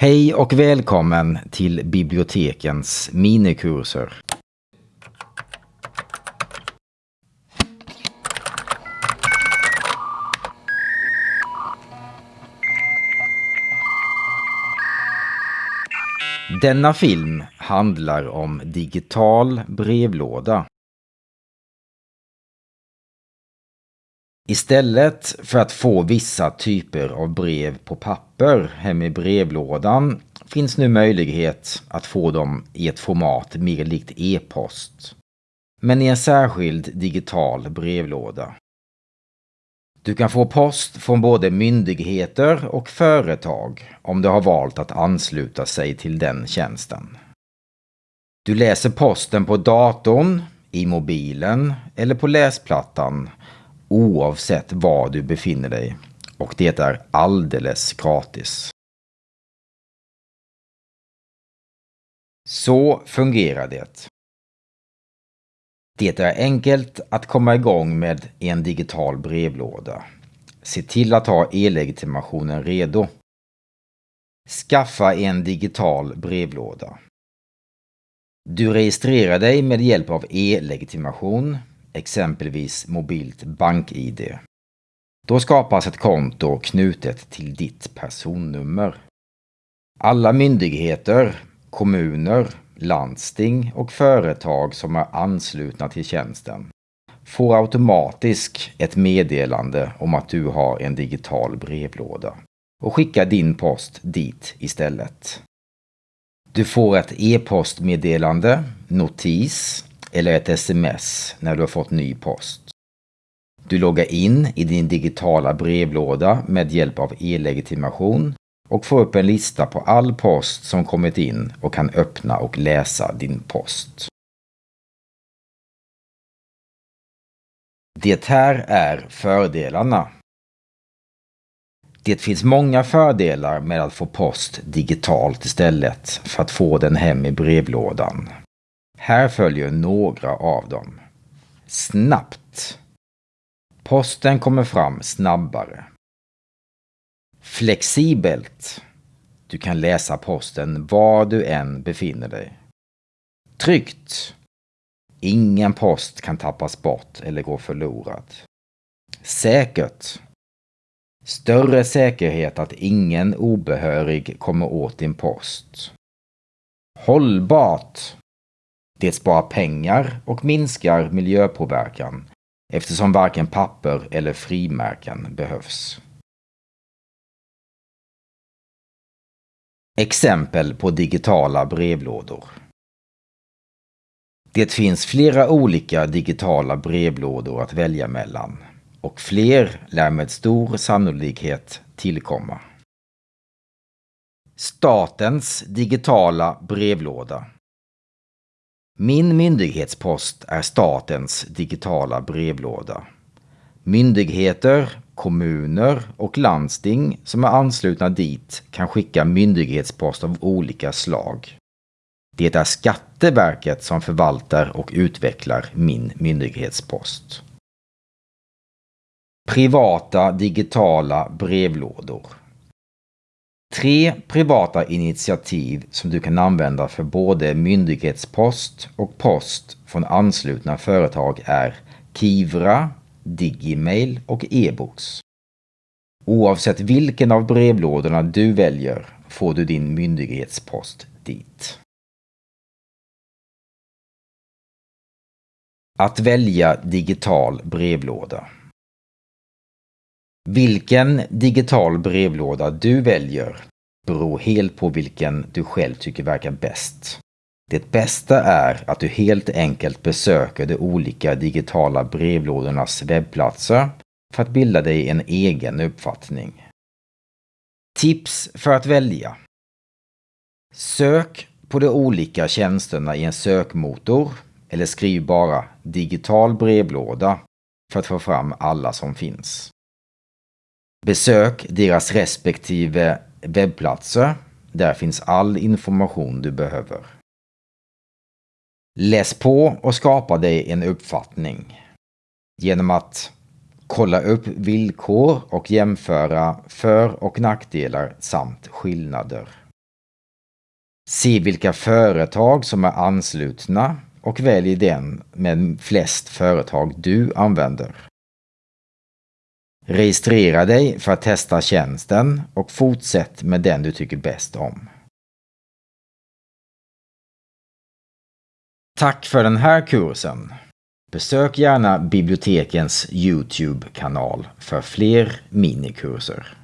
Hej och välkommen till bibliotekens minikurser. Denna film handlar om digital brevlåda. Istället för att få vissa typer av brev på papper hem i brevlådan finns nu möjlighet att få dem i ett format mer likt e-post. Men i en särskild digital brevlåda. Du kan få post från både myndigheter och företag om du har valt att ansluta sig till den tjänsten. Du läser posten på datorn, i mobilen eller på läsplattan oavsett var du befinner dig. Och det är alldeles gratis. Så fungerar det. Det är enkelt att komma igång med en digital brevlåda. Se till att ha e-legitimationen redo. Skaffa en digital brevlåda. Du registrerar dig med hjälp av e-legitimation, exempelvis mobilt bank-id. Då skapas ett konto knutet till ditt personnummer. Alla myndigheter, kommuner, landsting och företag som är anslutna till tjänsten får automatiskt ett meddelande om att du har en digital brevlåda och skickar din post dit istället. Du får ett e-postmeddelande, notis eller ett sms när du har fått ny post. Du loggar in i din digitala brevlåda med hjälp av e-legitimation och får upp en lista på all post som kommit in och kan öppna och läsa din post. Det här är fördelarna. Det finns många fördelar med att få post digitalt istället för att få den hem i brevlådan. Här följer några av dem. Snabbt. Posten kommer fram snabbare. Flexibelt. Du kan läsa posten var du än befinner dig. Tryggt. Ingen post kan tappas bort eller gå förlorad. Säkert. Större säkerhet att ingen obehörig kommer åt din post. Hållbart. Det sparar pengar och minskar miljöpåverkan eftersom varken papper eller frimärken behövs. Exempel på digitala brevlådor. Det finns flera olika digitala brevlådor att välja mellan och fler lär med stor sannolikhet tillkomma. Statens digitala brevlåda min myndighetspost är statens digitala brevlåda. Myndigheter, kommuner och landsting som är anslutna dit kan skicka myndighetspost av olika slag. Det är Skatteverket som förvaltar och utvecklar min myndighetspost. Privata digitala brevlådor Tre privata initiativ som du kan använda för både myndighetspost och post från anslutna företag är Kivra, Digimail och e-books. Oavsett vilken av brevlådorna du väljer får du din myndighetspost dit. Att välja digital brevlåda vilken digital brevlåda du väljer beror helt på vilken du själv tycker verkar bäst. Det bästa är att du helt enkelt besöker de olika digitala brevlådornas webbplatser för att bilda dig en egen uppfattning. Tips för att välja. Sök på de olika tjänsterna i en sökmotor eller skriv bara digital brevlåda för att få fram alla som finns. Besök deras respektive webbplatser. Där finns all information du behöver. Läs på och skapa dig en uppfattning genom att kolla upp villkor och jämföra för och nackdelar samt skillnader. Se vilka företag som är anslutna och välj den med flest företag du använder. Registrera dig för att testa tjänsten och fortsätt med den du tycker bäst om. Tack för den här kursen! Besök gärna bibliotekens Youtube-kanal för fler minikurser.